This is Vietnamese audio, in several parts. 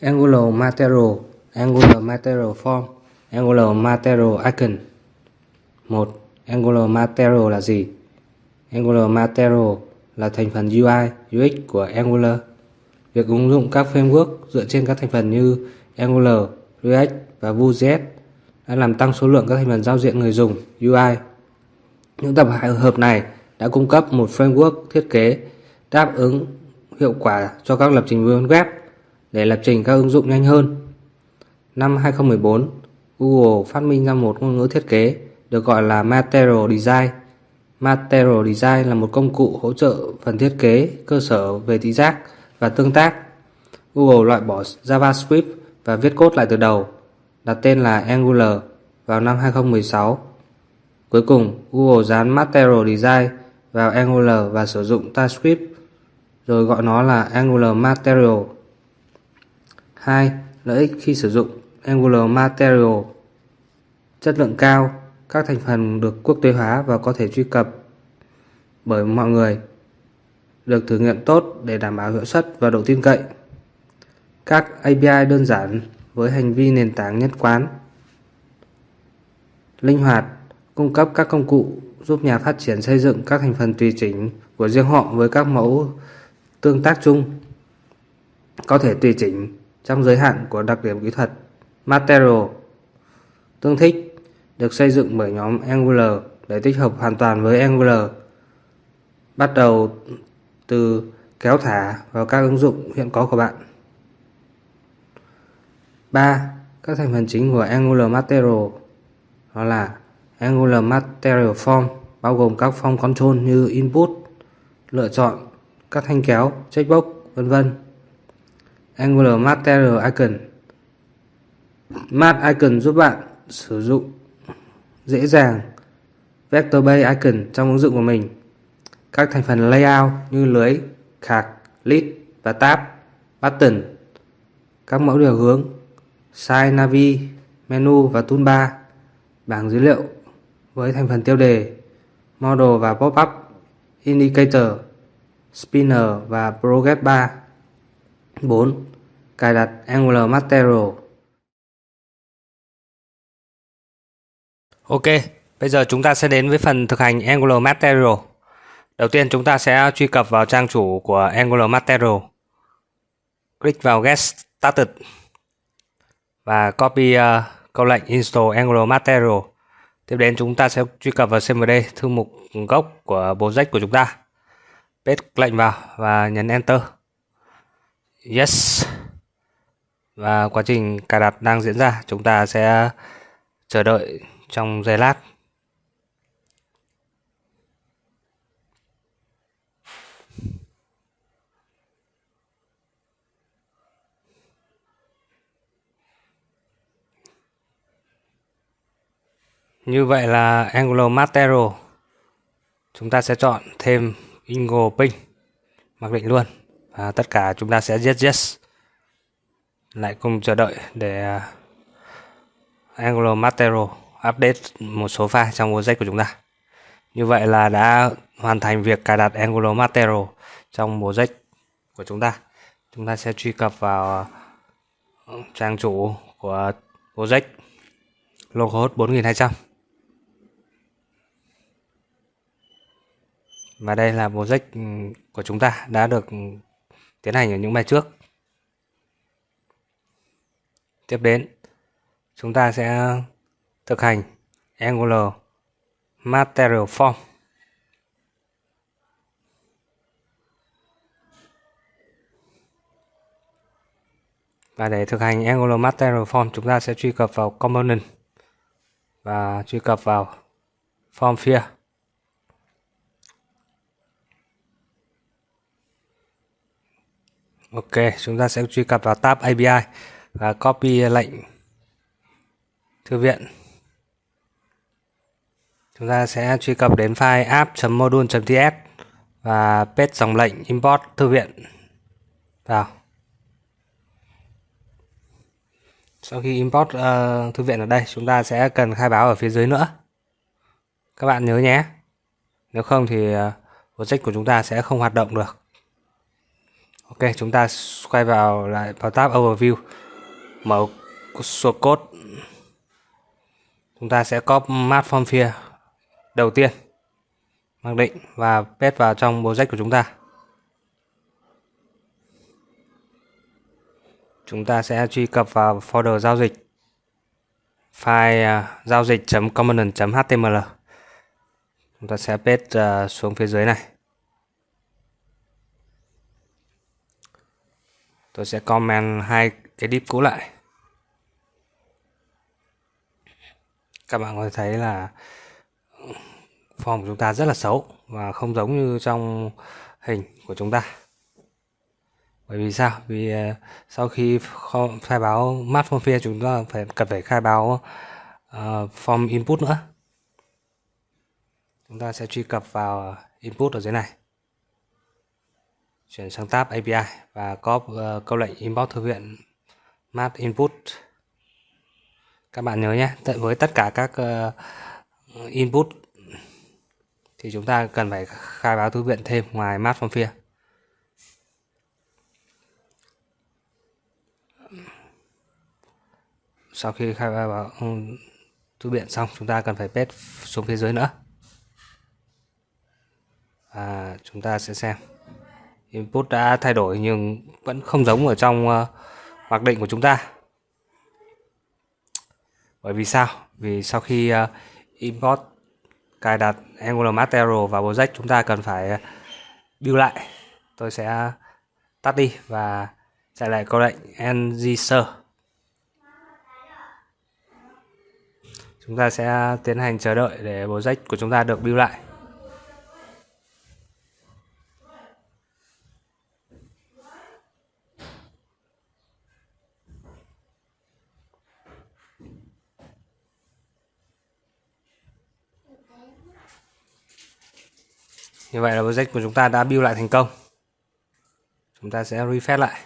Angular Material Angular Material Form Angular Material Icon 1. Angular Material là gì? Angular Material là thành phần UI, UX của Angular. Việc ứng dụng các framework dựa trên các thành phần như Angular, React và Vue.js đã làm tăng số lượng các thành phần giao diện người dùng UI. Những tập hợp này đã cung cấp một framework thiết kế đáp ứng hiệu quả cho các lập trình viên web để lập trình các ứng dụng nhanh hơn. Năm 2014, Google phát minh ra một ngôn ngữ thiết kế được gọi là Material Design. Material Design là một công cụ hỗ trợ phần thiết kế cơ sở về thị giác và tương tác. Google loại bỏ JavaScript và viết code lại từ đầu, đặt tên là Angular vào năm 2016. Cuối cùng, Google dán Material Design vào Angular và sử dụng TypeScript, rồi gọi nó là Angular Material. 2. Lợi ích khi sử dụng Angular Material Chất lượng cao, các thành phần được quốc tế hóa và có thể truy cập bởi mọi người, được thử nghiệm tốt để đảm bảo hiệu suất và độ tin cậy. Các API đơn giản với hành vi nền tảng nhất quán. Linh hoạt, cung cấp các công cụ giúp nhà phát triển xây dựng các thành phần tùy chỉnh của riêng họ với các mẫu tương tác chung. Có thể tùy chỉnh trong giới hạn của đặc điểm kỹ thuật Material Tương thích được xây dựng bởi nhóm Angular để tích hợp hoàn toàn với Angular bắt đầu từ kéo thả vào các ứng dụng hiện có của bạn 3. Các thành phần chính của Angular Material đó là Angular Material Form bao gồm các form control như input, lựa chọn, các thanh kéo, checkbox, vân vân. Angular Material Icon Mat Icon giúp bạn sử dụng dễ dàng Vector Based Icon trong ứng dụng của mình. Các thành phần layout như lưới, khạc, list và tab, button, các mẫu điều hướng, size navi, menu và toolbar, bảng dữ liệu với thành phần tiêu đề, model và pop-up, indicator, spinner và progress bar. 4. Cài đặt Angular Material Ok, bây giờ chúng ta sẽ đến với phần thực hành Angular Material. Đầu tiên chúng ta sẽ truy cập vào trang chủ của Angular Material. Click vào Get Started và copy uh, câu lệnh install Angular Material. Tiếp đến chúng ta sẽ truy cập vào CMD thư mục gốc của project của chúng ta. Paste lệnh vào và nhấn Enter. Yes. Và quá trình cài đặt đang diễn ra, chúng ta sẽ chờ đợi trong giây lát. Như vậy là Angular Material. Chúng ta sẽ chọn thêm Ingo Ping. Mặc định luôn. Và tất cả chúng ta sẽ yes yes. Lại cùng chờ đợi để à, Angular Material update một số file trong project của chúng ta. Như vậy là đã hoàn thành việc cài đặt Angular Material trong project của chúng ta. Chúng ta sẽ truy cập vào à, trang chủ của project localhost 4200. Và đây là project ừ, của chúng ta đã được tiến hành ở những bài trước. Tiếp đến, chúng ta sẽ thực hành Angular Material Form. Và để thực hành Angular Material Form, chúng ta sẽ truy cập vào Component và truy cập vào Form Field. Ok, chúng ta sẽ truy cập vào tab API và copy lệnh thư viện. Chúng ta sẽ truy cập đến file app.module.ts và paste dòng lệnh import thư viện vào. Sau khi import uh, thư viện ở đây, chúng ta sẽ cần khai báo ở phía dưới nữa. các bạn nhớ nhé nếu không thì uh, project của chúng ta sẽ không hoạt động được ok chúng ta quay vào lại vào tab overview. Mở source code. Chúng ta sẽ copy map form field đầu tiên mặc định và paste vào trong project của chúng ta. Chúng ta sẽ truy cập vào folder giao dịch. File uh, giao dịch.component.html chúng ta sẽ paste uh, xuống phía dưới này. Tôi sẽ comment hai cái deep cũ lại. Các bạn có thể thấy là form của chúng ta rất là xấu và không giống như trong hình của chúng ta. Bởi vì sao? Vì ờ, sau khi khai báo mát form field chúng ta phải cần phải khai báo uh, form input nữa. Chúng ta sẽ truy cập vào input ở dưới này chuyển sang tab API và có uh, câu lệnh import thư viện map input. Các bạn nhớ nhé với tất cả các uh, input thì chúng ta cần phải khai báo thư viện thêm ngoài map form phía sau khi khai báo ừ, thư viện xong chúng ta cần phải paste xuống phía dưới nữa. Và chúng ta sẽ xem input đã thay đổi nhưng vẫn không giống ở trong uh, mặc định của chúng ta. Bởi vì sao? Vì sau khi uh, import cài đặt Angular Material vào project chúng ta cần phải ờ, build lại. Tôi sẽ tắt đi và chạy lại câu lệnh ngser chúng ta sẽ tiến hành chờ đợi để project của chúng ta được build lại. Như vậy là project của chúng ta đã build lại thành công. Chúng ta sẽ refresh lại.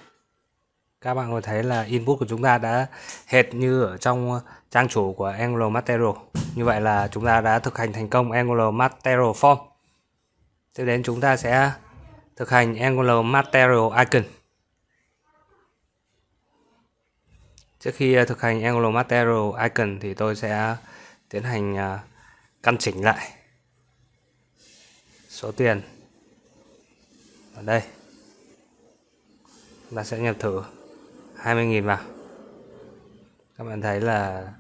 Các bạn có thấy là input của chúng ta đã hệt như ở trong trang chủ của Angular Material. Như vậy là chúng ta đã thực hành thành công Angular Material Form. Tiếp đến chúng ta sẽ thực hành Angular Material Icon. Trước khi ờ, thực hành Angular Material Icon thì tôi sẽ tiến hành ờ, căn chỉnh lại số tiền. Ở đây. Chúng ta sẽ nhập thử 20.000 vào. Các bạn thấy là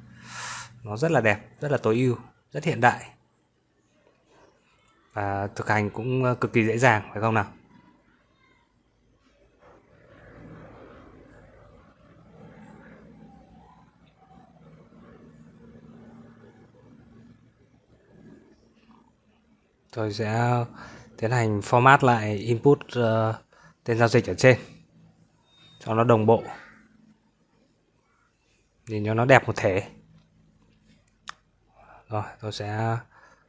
nó rất là đẹp, rất là tối ưu, rất hiện đại. Và thực hành cũng cực kỳ dễ dàng, phải không nào? Tôi sẽ tiến hành format lại input uh, tên giao dịch ở trên cho nó đồng bộ nhìn cho nó đẹp một thể. Rồi tôi sẽ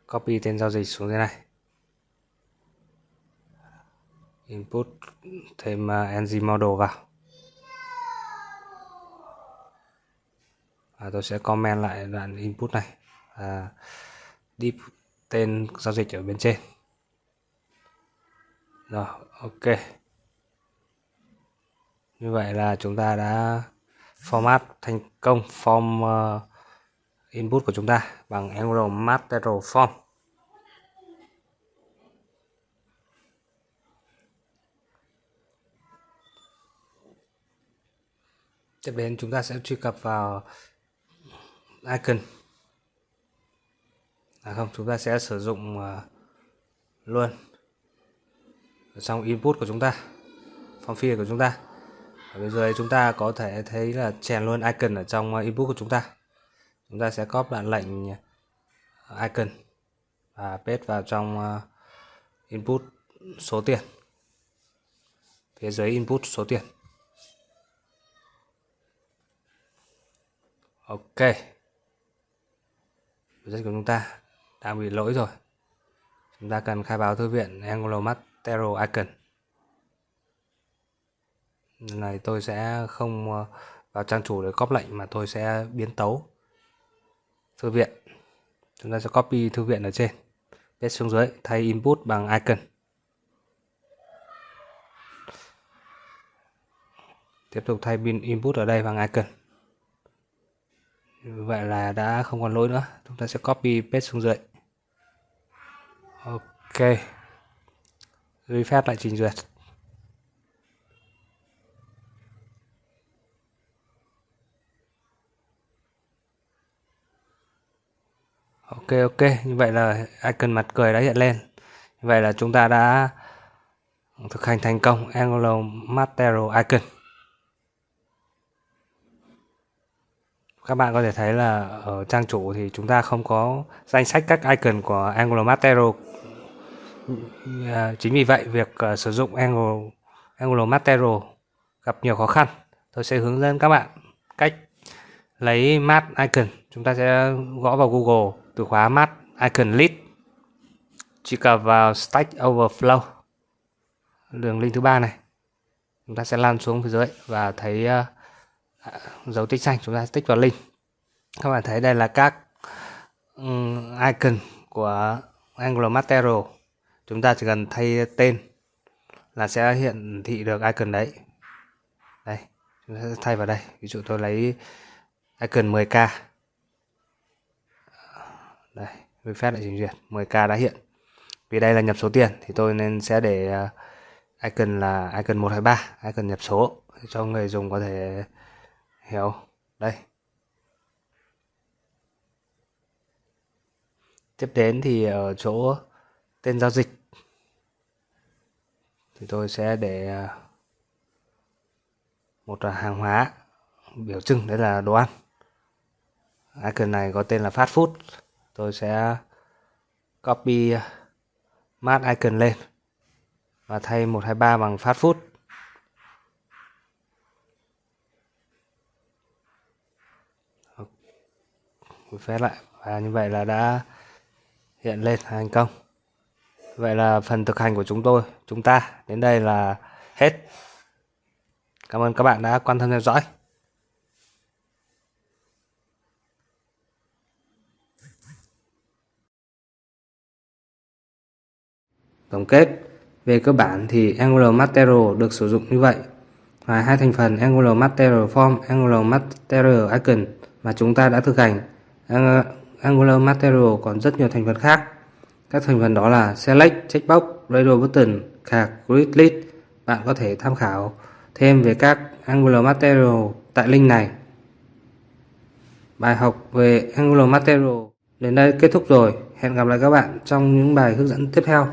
copy tên giao dịch xuống dưới này. Input thêm uh, ng model vào. Và tôi sẽ comment lại đoạn input này. À, deep tên giao dịch ở bên trên. Rồi ok. Như vậy là chúng ta đã format thành công form uh, input của chúng ta bằng Angular Material Form. Tiếp đến chúng ta sẽ truy cập vào icon à không, chúng ta sẽ sử dụng à, luôn ở trong input của chúng ta, form field của chúng ta. Ở bên dưới chúng ta có thể thấy là chèn luôn icon ở trong à, input của chúng ta. Chúng ta sẽ copy đoạn lệnh à, icon và paste vào trong input số tiền. Phía dưới input số tiền. Ok. Rất của chúng ta đang bị lỗi rồi. Chúng ta cần khai báo thư viện Angular Material Icon này tôi sẽ không ờ, vào trang chủ để copy lệnh, mà tôi sẽ biến tấu thư viện. Chúng ta sẽ copy thư viện ở trên. Paste xuống dưới, thay input bằng icon. Tiếp tục thay pin input ở đây bằng icon. Vậy là đã không còn lỗi nữa. Chúng ta sẽ copy, paste xuống dưới ok. Refresh lại trình duyệt. Ok ok. Như vậy là icon mặt cười đã hiện lên. Như vậy là chúng ta đã thực hành thành công Angular Material Icon. Các bạn có thể thấy là ở trang chủ thì chúng ta không có danh sách các icon của Angular Material à, chính vì vậy việc à, sử dụng Angular, Angular Material gặp nhiều khó khăn. Tôi sẽ hướng dẫn các bạn cách lấy mat icon. Chúng ta sẽ gõ vào Google từ khóa mat icon list. Truy cập vào Stack Overflow đường link thứ ba này. Chúng ta sẽ lan xuống phía dưới và thấy uh, À, dấu tích xanh chúng ta tích vào link. Các bạn thấy đây là các um, icon của Angular Material chúng ta chỉ cần thay tên là sẽ hiện thị được icon đấy. Đây chúng ta sẽ thay vào đây. Ví dụ tôi lấy icon 10k đây refresh lại trình duyệt. 10k đã hiện. Vì đây là nhập số tiền thì tôi nên sẽ để à, icon là icon 123 icon nhập số cho người dùng có thể hiểu. Đây. Tiếp đến thì ở chỗ tên giao dịch. Thì tôi sẽ để à, một hàng hóa, biểu trưng, đấy là đồ ăn. Icon này có tên là fast food. Tôi sẽ copy à, mát icon lên và thay 123 bằng fast food. Phép lại. Và như vậy là đã hiện lên thành công. Vậy là phần thực hành của chúng tôi, chúng ta đến đây là hết. Cảm ơn các bạn đã quan tâm theo dõi. Tổng kết, về cơ bản thì Angular Material được sử dụng như vậy. Ngoài hai thành phần Angular Material Form, Angular Material Icon mà chúng ta đã thực hành Angular Material còn rất nhiều thành phần khác. Các thành phần đó là Select, Checkbox, Radio Button, Card, Grid List. Bạn có thể tham khảo thêm về các Angular Material tại link này. Bài học về Angular Material đến đây kết thúc rồi. Hẹn gặp lại các bạn trong những bài hướng dẫn tiếp theo.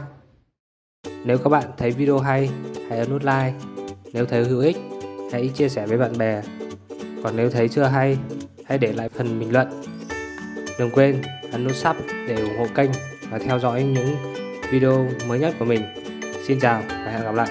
Nếu các bạn thấy video hay, hãy ấn nút like. Nếu thấy hữu ích, hãy chia sẻ với bạn bè. Còn nếu thấy chưa hay, hãy để lại phần bình luận Đừng quên ấn nút sub để ủng hộ kênh và theo dõi những video mới nhất của mình. Xin chào và hẹn gặp lại.